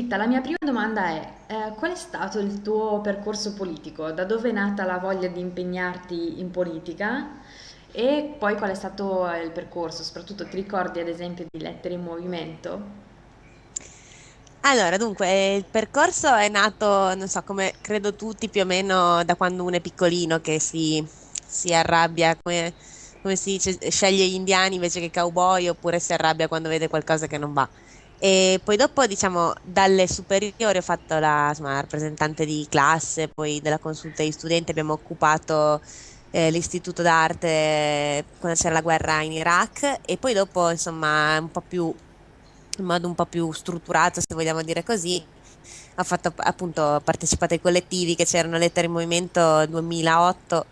Giuditta, la mia prima domanda è, eh, qual è stato il tuo percorso politico? Da dove è nata la voglia di impegnarti in politica? E poi qual è stato il percorso? Soprattutto ti ricordi ad esempio di Lettere in Movimento? Allora, dunque, il percorso è nato, non so, come credo tutti più o meno da quando uno è piccolino che si, si arrabbia, come, come si dice, sceglie gli indiani invece che cowboy oppure si arrabbia quando vede qualcosa che non va. E poi dopo, diciamo, dalle superiori ho fatto la, insomma, rappresentante di classe, poi della consulta di studenti abbiamo occupato eh, l'istituto d'arte quando c'era la guerra in Iraq e poi dopo, insomma, un po' più in modo un po' più strutturato, se vogliamo dire così. Ho fatto appunto partecipato ai collettivi che c'erano Lettere in Movimento 2008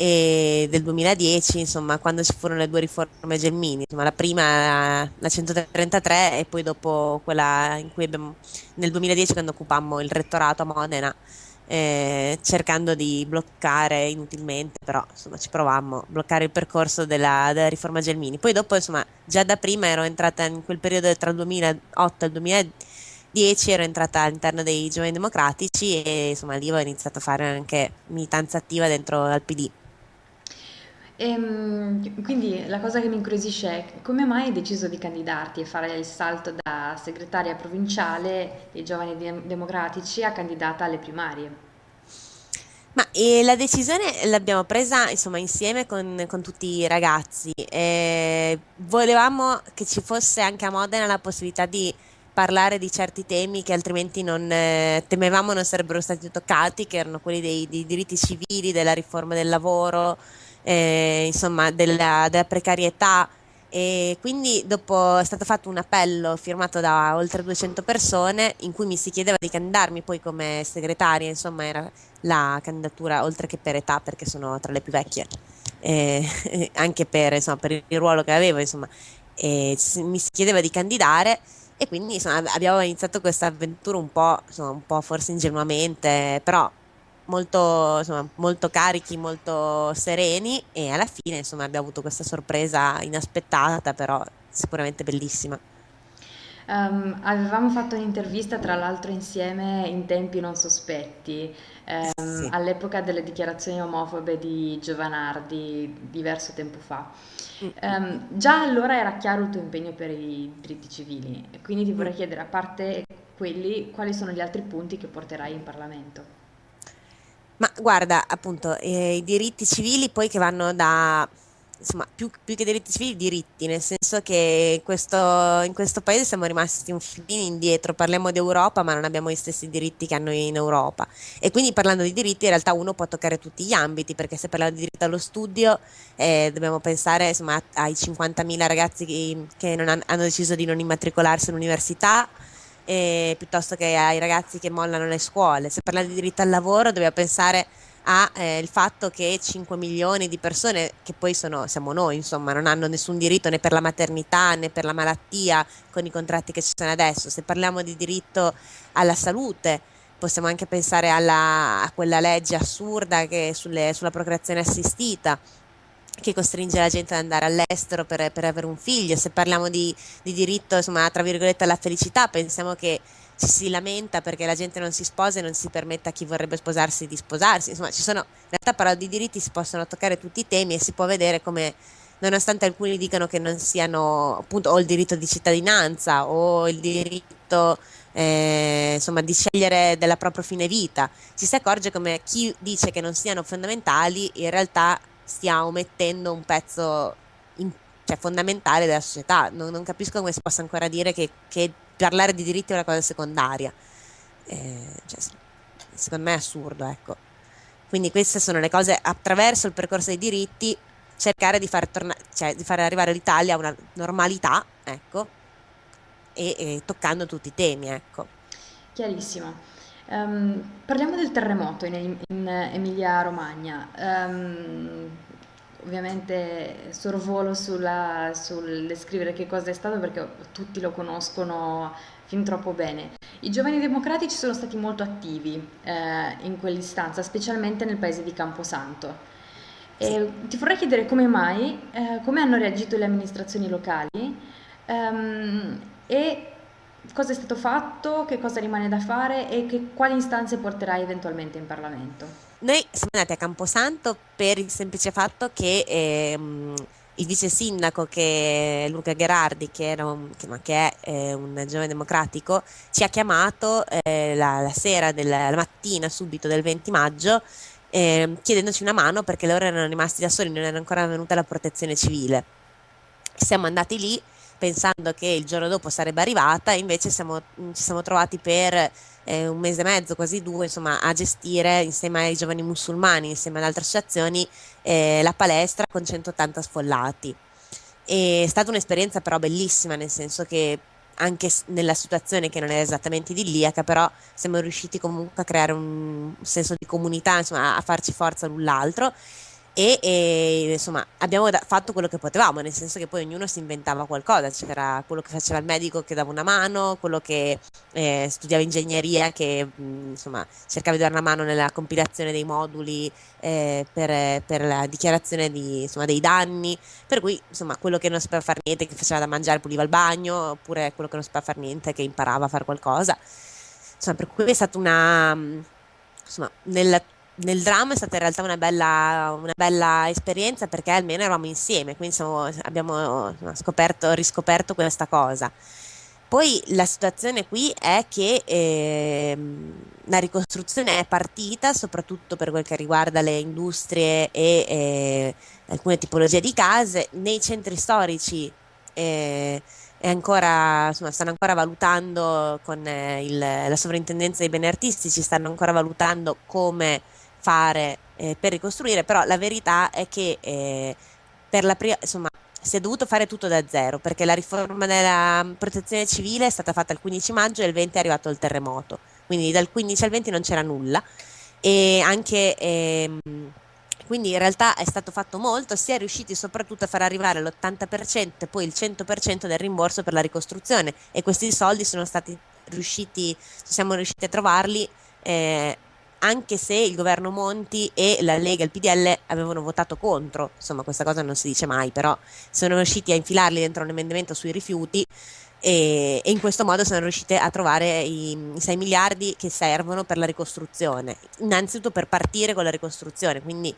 e del 2010, insomma, quando ci furono le due riforme Gelmini, insomma, la prima la 133 e poi dopo quella in cui abbiamo nel 2010 quando occupammo il rettorato a Modena eh, cercando di bloccare inutilmente, però insomma ci provammo a bloccare il percorso della, della, riforma Gelmini. Poi dopo insomma già da prima ero entrata in quel periodo tra il 2008 e il 2010 ero entrata all'interno dei Giovani Democratici e insomma lì ho iniziato a fare anche militanza attiva dentro al PD. Ehm, quindi la cosa che mi incuriosisce è come mai hai deciso di candidarti e fare il salto da segretaria provinciale dei Giovani Dem- Democratici a candidata alle primarie? Ma eh, la decisione l'abbiamo presa insomma insieme con, con tutti i ragazzi. Eh, volevamo che ci fosse anche a Modena la possibilità di parlare di certi temi che altrimenti non eh, temevamo non sarebbero stati toccati, che erano quelli dei, dei diritti civili, della riforma del lavoro, eh, insomma della, della precarietà. E quindi dopo è stato fatto un appello firmato da oltre 200 persone in cui mi si chiedeva di candidarmi poi come segretaria, insomma era la candidatura oltre che per età perché sono tra le più vecchie, eh, anche per, insomma, per, il ruolo che avevo, insomma, mi si chiedeva di candidare. E quindi insomma, abbiamo iniziato questa avventura un po', insomma, un po' forse ingenuamente, però molto, insomma, molto carichi, molto sereni e alla fine insomma, abbiamo avuto questa sorpresa inaspettata, però sicuramente bellissima. Um, avevamo fatto un'intervista tra l'altro insieme in tempi non sospetti, um, Sì. all'epoca delle dichiarazioni omofobe di Giovanardi, diverso tempo fa. Mm, Um, già allora era chiaro il tuo impegno per i diritti civili, quindi ti mm. vorrei chiedere, a parte quelli, quali sono gli altri punti che porterai in Parlamento? Ma guarda, appunto, eh, i diritti civili poi che vanno da, insomma, più, più che diritti civili, diritti, nel senso che in questo, in questo paese siamo rimasti un filino indietro, parliamo di Europa, ma non abbiamo gli stessi diritti che hanno in Europa. E quindi parlando di diritti, in realtà uno può toccare tutti gli ambiti, perché se parliamo di diritto allo studio, eh, dobbiamo pensare, insomma, ai 50.000 ragazzi che, che non han- hanno deciso di non immatricolarsi all'università eh, piuttosto che ai ragazzi che mollano le scuole. Se parliamo di diritto al lavoro, dobbiamo pensare al eh, fatto che 5 milioni di persone, che poi sono, siamo noi, insomma, non hanno nessun diritto né per la maternità né per la malattia con i contratti che ci sono adesso. Se parliamo di diritto alla salute, possiamo anche pensare alla, a quella legge assurda sulle, sulla procreazione assistita che costringe la gente ad andare all'estero per, per avere un figlio. Se parliamo di, di diritto, insomma, tra virgolette, alla felicità, pensiamo che ci si lamenta perché la gente non si sposa e non si permette a chi vorrebbe sposarsi di sposarsi. Insomma, ci sono, in realtà parlando di diritti si possono toccare tutti i temi e si può vedere come, nonostante alcuni dicano che non siano, appunto, o il diritto di cittadinanza o il diritto, eh, insomma, di scegliere della propria fine vita, ci si accorge come chi dice che non siano fondamentali in realtà stia omettendo un pezzo in- cioè, fondamentale della società. Non, non capisco come si possa ancora dire che, che parlare di diritti è una cosa secondaria. Eh, cioè, secondo me è assurdo, ecco. Quindi queste sono le cose attraverso il percorso dei diritti, cercare di far, torna- cioè, di far arrivare l'Italia a una normalità, ecco, e, e toccando tutti i temi, ecco. Chiarissimo. Ehm, parliamo del terremoto in, in Emilia-Romagna. Ehm, ovviamente sorvolo sulla- sul descrivere che cosa è stato perché tutti lo conoscono fin troppo bene. I giovani democratici sono stati molto attivi eh, in quell'istanza, specialmente nel paese di Camposanto. E ti vorrei chiedere come mai, eh, come hanno reagito le amministrazioni locali ehm, e cosa è stato fatto, che cosa rimane da fare e che, quali istanze porterai eventualmente in Parlamento? Noi siamo andati a Camposanto per il semplice fatto che ehm, il vice sindaco che Luca Gherardi, che, un, che, che è eh, un giovane democratico, ci ha chiamato eh, la, la, sera, della, la mattina subito del 20 maggio eh, chiedendoci una mano perché loro erano rimasti da soli, non era ancora venuta la protezione civile. Siamo andati lì pensando che il giorno dopo sarebbe arrivata, invece siamo, ci siamo trovati per eh, un mese e mezzo, quasi due, insomma, a gestire insieme ai giovani musulmani, insieme ad altre associazioni, eh, la palestra con 180 sfollati. È stata un'esperienza però bellissima, nel senso che anche nella situazione che non è esattamente idilliaca, però siamo riusciti comunque a creare un senso di comunità, insomma, a farci forza l'un l'altro e, e insomma abbiamo da- fatto quello che potevamo, nel senso che poi ognuno si inventava qualcosa, c'era quello che faceva il medico che dava una mano, quello che eh, studiava ingegneria che mh, insomma cercava di dare una mano nella compilazione dei moduli eh, per, per, la dichiarazione di, insomma, dei danni, per cui insomma quello che non sapeva fare niente, che faceva da mangiare puliva il bagno, oppure quello che non sapeva fare niente, che imparava a fare qualcosa. Insomma, per cui è stata una... Insomma, nella nel dramma è stata in realtà una bella, una bella esperienza perché almeno eravamo insieme, quindi siamo, abbiamo scoperto, riscoperto questa cosa. Poi la situazione qui è che eh, la ricostruzione è partita soprattutto per quel che riguarda le industrie e eh, alcune tipologie di case. Nei centri storici eh, ancora, insomma, stanno ancora valutando con eh, il, la sovrintendenza dei beni artistici, stanno ancora valutando come fare eh, per ricostruire, però la verità è che eh, per la prima, insomma, si è dovuto fare tutto da zero perché la riforma della protezione civile è stata fatta il 15 maggio e il 20 è arrivato il terremoto, quindi dal 15 al 20 non c'era nulla. E anche ehm, quindi in realtà è stato fatto molto, si è riusciti soprattutto a far arrivare l'80% e poi il 100% del rimborso per la ricostruzione. E questi soldi sono stati riusciti, siamo riusciti a trovarli eh, anche se il governo Monti e la Lega e il PDL avevano votato contro, insomma questa cosa non si dice mai, però sono riusciti a infilarli dentro un emendamento sui rifiuti e, e in questo modo sono riusciti a trovare i, i 6 miliardi che servono per la ricostruzione, innanzitutto per partire con la ricostruzione, quindi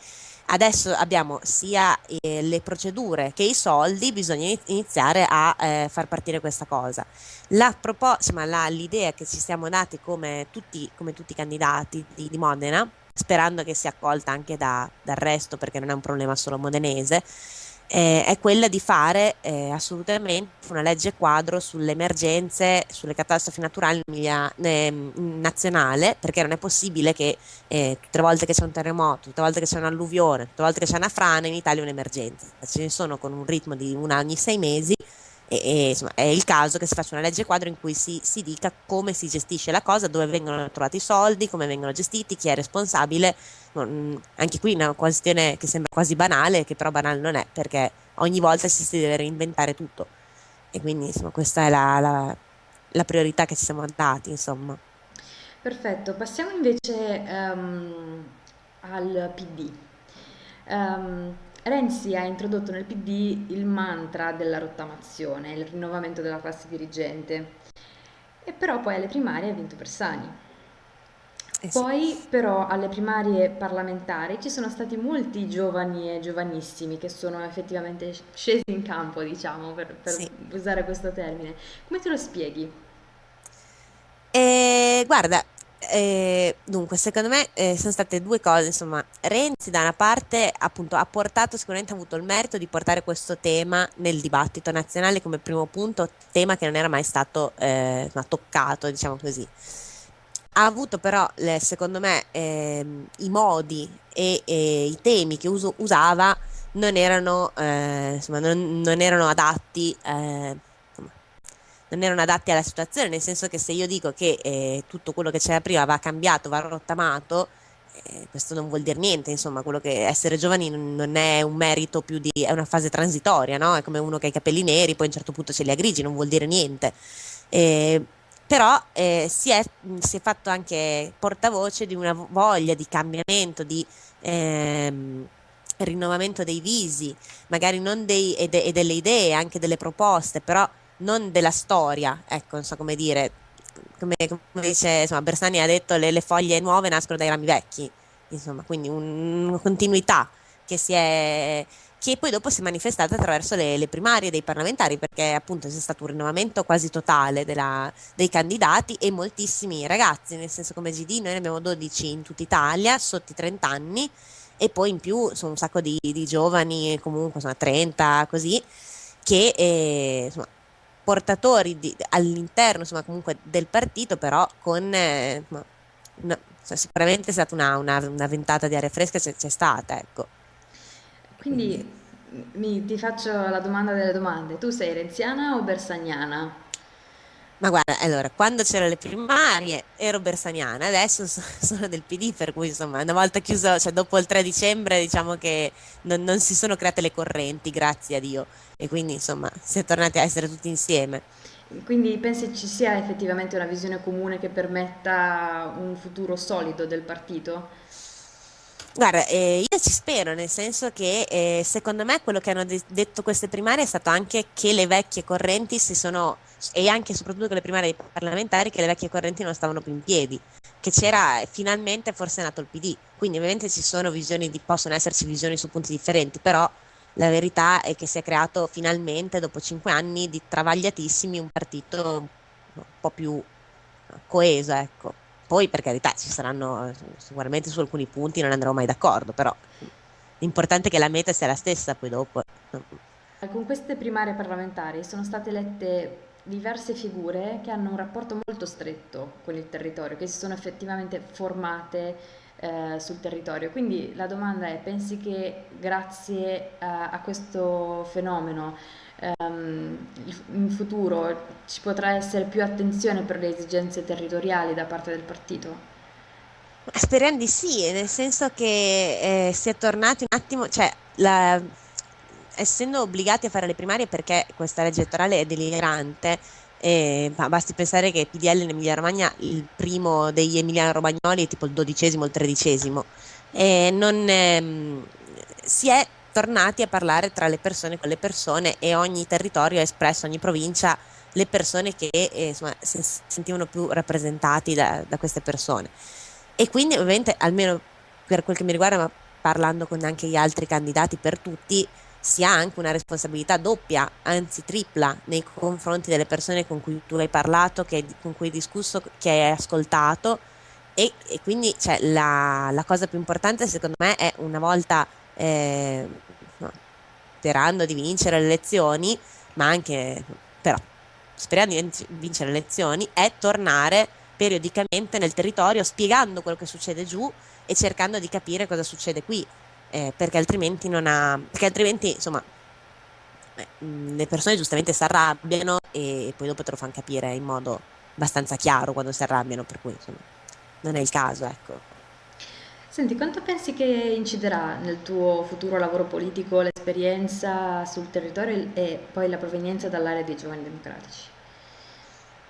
adesso abbiamo sia eh, le procedure che i soldi, bisogna iniziare a eh, far partire questa cosa. L'idea che ci siamo dati come tutti, come tutti i candidati di, di, Modena, sperando che sia accolta anche da, dal resto perché non è un problema solo modenese, eh, è quella di fare eh, assolutamente una legge quadro sulle emergenze, sulle catastrofi naturali eh, nazionale, perché non è possibile che eh, tutte le volte che c'è un terremoto, tutte le volte che c'è un'alluvione, tutte le volte che c'è una frana, in Italia è un'emergenza. Ce ne sono con un ritmo di una ogni sei mesi e, e, insomma, è il caso che si faccia una legge quadro in cui si, si, dica come si gestisce la cosa, dove vengono trovati i soldi, come vengono gestiti, chi è responsabile. Anche qui una questione che sembra quasi banale, che però banale non è, perché ogni volta si, si deve reinventare tutto. E quindi insomma, questa è la, la, la, priorità che ci siamo dati. Insomma. Perfetto, passiamo invece um, al PD. Um, ehm, Renzi ha introdotto nel PD il mantra della rottamazione, il rinnovamento della classe dirigente, e però poi alle primarie ha vinto Bersani. Eh sì. Poi però alle primarie parlamentari ci sono stati molti giovani e giovanissimi che sono effettivamente scesi in campo, diciamo, per, per sì. usare questo termine. Come te lo spieghi? Eh, guarda, eh, dunque, secondo me eh, sono state due cose, insomma, Renzi da una parte appunto ha portato, sicuramente ha avuto il merito di portare questo tema nel dibattito nazionale come primo punto, tema che non era mai stato eh, toccato, diciamo così. Ha avuto però, secondo me, ehm, i modi e, e, i temi che uso, usava non erano, eh, insomma, non, non erano adatti eh, non erano adatti alla situazione, nel senso che se io dico che eh, tutto quello che c'era prima va cambiato, va rottamato, eh, questo non vuol dire niente, insomma, quello che essere giovani non è un merito più di, è una fase transitoria, no? È come uno che ha i capelli neri, poi a un certo punto ce li ha grigi, non vuol dire niente. Eh, però eh, si, è, si, è, fatto anche portavoce di una voglia di cambiamento, di ehm, rinnovamento dei visi, magari non dei, e, de, e delle idee, anche delle proposte, però non della storia, ecco, non so come dire, come, come dice, insomma, Bersani ha detto le, le, foglie nuove nascono dai rami vecchi, insomma, quindi un, una continuità che si è che poi dopo si è manifestata attraverso le, le, primarie dei parlamentari, perché appunto c'è stato un rinnovamento quasi totale della, dei candidati e moltissimi ragazzi, nel senso come GD noi ne abbiamo 12 in tutta Italia, sotto i 30 anni, e poi in più sono un sacco di, di giovani, comunque insomma 30 così, che eh, insomma, portatori di, all'interno insomma, comunque del partito, però con eh, una, sicuramente è stata una, una, una, ventata di aria fresca, c'è, c'è stata, ecco. Quindi mi, ti faccio la domanda delle domande. Tu sei renziana o bersagnana? Ma guarda, allora, quando c'erano le primarie ero bersaniana, adesso sono del PD, per cui insomma, una volta chiuso, cioè dopo il 3 dicembre, diciamo che non, non si sono create le correnti, grazie a Dio, e quindi insomma si è tornati a essere tutti insieme. Quindi pensi ci sia effettivamente una visione comune che permetta un futuro solido del partito? Guarda, eh, io ci spero, nel senso che eh, secondo me quello che hanno de- detto queste primarie è stato anche che le vecchie correnti si sono, e anche e soprattutto con le primarie parlamentari, che le vecchie correnti non stavano più in piedi, che c'era finalmente forse nato il PD. Quindi ovviamente ci sono visioni, di, possono esserci visioni su punti differenti, però la verità è che si è creato finalmente, dopo cinque anni di travagliatissimi, un partito un po' più coeso, ecco. Poi per carità ci saranno sicuramente su alcuni punti non andrò mai d'accordo, però l'importante è che la meta sia la stessa poi dopo. Con queste primarie parlamentari sono state elette diverse figure che hanno un rapporto molto stretto con il territorio, che si sono effettivamente formate eh, sul territorio. Quindi la domanda è, pensi che grazie a, a questo fenomeno um, in futuro ci potrà essere più attenzione per le esigenze territoriali da parte del partito? Speriamo di sì, nel senso che eh, si è tornati un attimo, cioè la, essendo obbligati a fare le primarie perché questa legge elettorale è delirante, eh, basti pensare che PDL in Emilia Romagna il primo degli Emiliano Romagnoli è tipo il dodicesimo o il tredicesimo. Eh, non, ehm, si è tornati a parlare tra le persone con le persone e ogni territorio ha espresso, ogni provincia, le persone che eh, insomma, si sentivano più rappresentati da, da, queste persone. E quindi ovviamente, almeno per quel che mi riguarda, ma parlando con anche gli altri candidati per tutti, si ha anche una responsabilità doppia, anzi tripla, nei confronti delle persone con cui tu hai parlato, che, con cui hai discusso, che hai ascoltato. E, e quindi cioè, la, la cosa più importante secondo me è una volta eh, sperando di vincere le elezioni, ma anche però sperando di vincere le elezioni, è tornare periodicamente nel territorio spiegando quello che succede giù e cercando di capire cosa succede qui, eh, perché altrimenti non ha, perché altrimenti insomma eh, le persone giustamente si arrabbiano e poi dopo te lo fanno capire in modo abbastanza chiaro quando si arrabbiano, per cui insomma non è il caso, ecco. Senti, quanto pensi che inciderà nel tuo futuro lavoro politico l'esperienza sul territorio e poi la provenienza dall'area dei giovani democratici?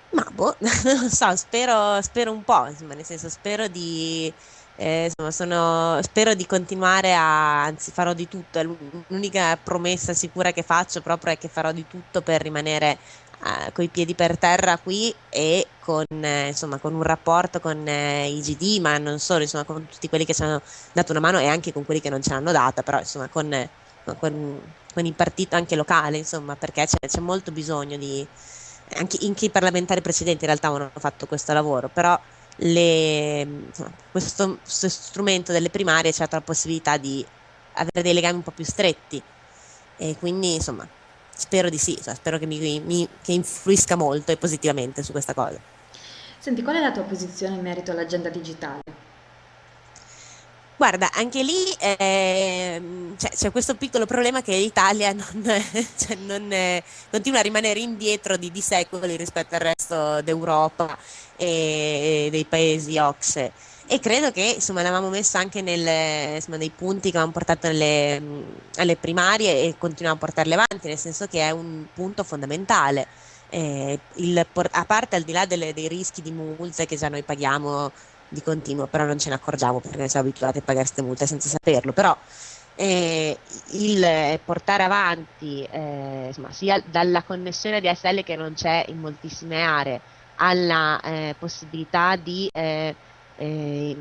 Ma boh, non so, spero, spero un po', insomma, nel senso spero di, eh, insomma, sono, spero di continuare a, anzi farò di tutto, l'unica promessa sicura che faccio proprio è che farò di tutto per rimanere eh, coi piedi per terra qui e con, eh, insomma, con un rapporto con eh, i GD, ma non solo, insomma, con tutti quelli che ci hanno dato una mano e anche con quelli che non ce l'hanno data, però insomma, con, con, con il partito anche locale, insomma, perché c'è, c'è molto bisogno di... Anche, anche i parlamentari precedenti in realtà hanno fatto questo lavoro, però le, questo, questo, strumento delle primarie ha la possibilità di avere dei legami un po' più stretti e quindi insomma Spero di sì, cioè, spero che, mi, mi, che influisca molto e positivamente su questa cosa. Senti, qual è la tua posizione in merito all'agenda digitale? Guarda, anche lì eh, c'è, c'è, questo piccolo problema che l'Italia non, cioè non, eh, continua a rimanere indietro di, di, secoli rispetto al resto d'Europa e, e dei paesi OXE e credo che insomma l'avevamo messo anche nel, insomma, nei punti che avevamo portato alle, alle, primarie e continuiamo a portarle avanti, nel senso che è un punto fondamentale. Eh, il, a parte al di là delle, dei rischi di multe che già noi paghiamo di continuo, però non ce ne accorgiamo perché siamo abituati a pagare queste multe senza saperlo, però eh, il portare avanti eh, insomma, sia dalla connessione DSL che non c'è in moltissime aree alla eh, possibilità di eh, eh,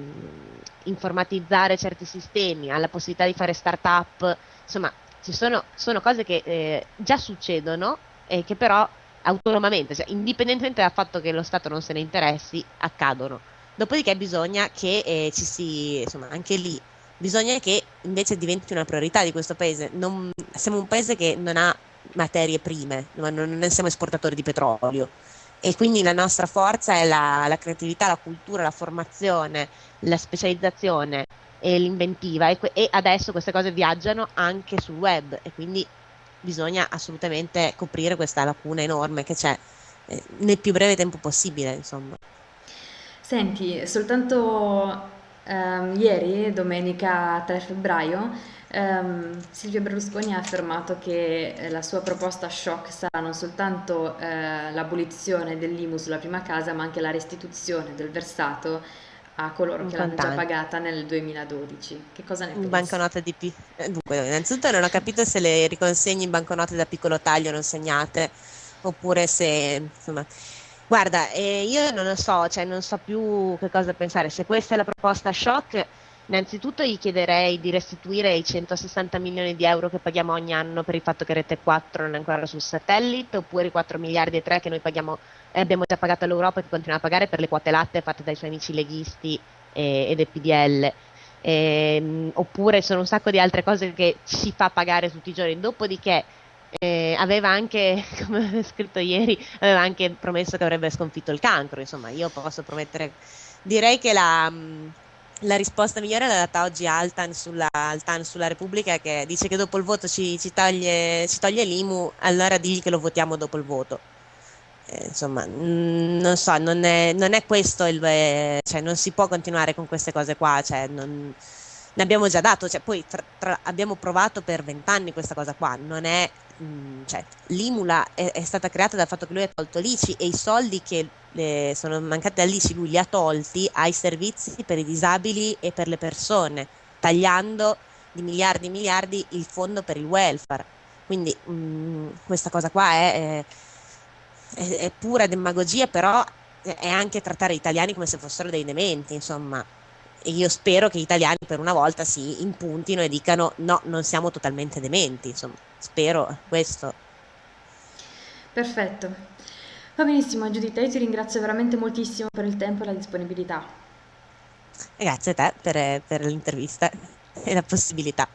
informatizzare certi sistemi, alla possibilità di fare start-up, insomma ci sono, sono cose che eh, già succedono e che però autonomamente, cioè, indipendentemente dal fatto che lo Stato non se ne interessi, accadono. Dopodiché bisogna che eh, ci si, insomma, anche lì, bisogna che invece diventi una priorità di questo paese. Non, siamo un paese che non ha materie prime, non, non siamo esportatori di petrolio e quindi la nostra forza è la, la creatività, la cultura, la formazione, la specializzazione e l'inventiva e, e, adesso queste cose viaggiano anche sul web e quindi bisogna assolutamente coprire questa lacuna enorme che c'è eh, nel più breve tempo possibile, insomma. Senti, soltanto ehm, ieri, domenica 3 febbraio, ehm, Silvio Berlusconi ha affermato che eh, la sua proposta shock sarà non soltanto eh, l'abolizione dell'IMU sulla prima casa, ma anche la restituzione del versato a coloro che l'hanno già pagata nel 2012. Che cosa ne pensi? Banconote di pi- eh, Dunque, innanzitutto non ho capito se le riconsegni in banconote da piccolo taglio non segnate oppure se insomma Guarda, eh, io non lo so, cioè non so più che cosa pensare. Se questa è la proposta shock, innanzitutto gli chiederei di restituire i 160 milioni di euro che paghiamo ogni anno per il fatto che Rete 4 non è ancora sul satellite, oppure i 4 miliardi e 3 che noi paghiamo, eh, abbiamo già pagato all'Europa e che continua a pagare per le quote latte fatte dai suoi amici leghisti e, e del PDL. Eh, oppure sono un sacco di altre cose che ci fa pagare tutti i giorni. Dopodiché eh, aveva anche, come aveva scritto ieri, aveva anche promesso che avrebbe sconfitto il cancro, insomma io posso promettere, direi che la, la risposta migliore l'ha data oggi Altan sulla, Altan sulla Repubblica che dice che dopo il voto ci, ci, toglie, ci toglie l'IMU, allora digli che lo votiamo dopo il voto. Eh, insomma, non so, non è, non è questo il... Eh, cioè non si può continuare con queste cose qua, cioè non ne abbiamo già dato, cioè, poi tra, tra, abbiamo provato per vent'anni questa cosa qua, non è, mm, cioè, l'Imula è, è, stata creata dal fatto che lui ha tolto l'ICI e i soldi che le, sono mancati all'ICI lui li ha tolti ai servizi per i disabili e per le persone, tagliando di miliardi e miliardi il fondo per il welfare. Quindi mh, mm, questa cosa qua è, è, è pura demagogia, però è anche trattare gli italiani come se fossero dei dementi, insomma e io spero che gli italiani per una volta si impuntino e dicano no, non siamo totalmente dementi, insomma, spero questo. Perfetto. Va benissimo Giuditta, io ti ringrazio veramente moltissimo per il tempo e la disponibilità. Grazie a te per, per l'intervista e la possibilità.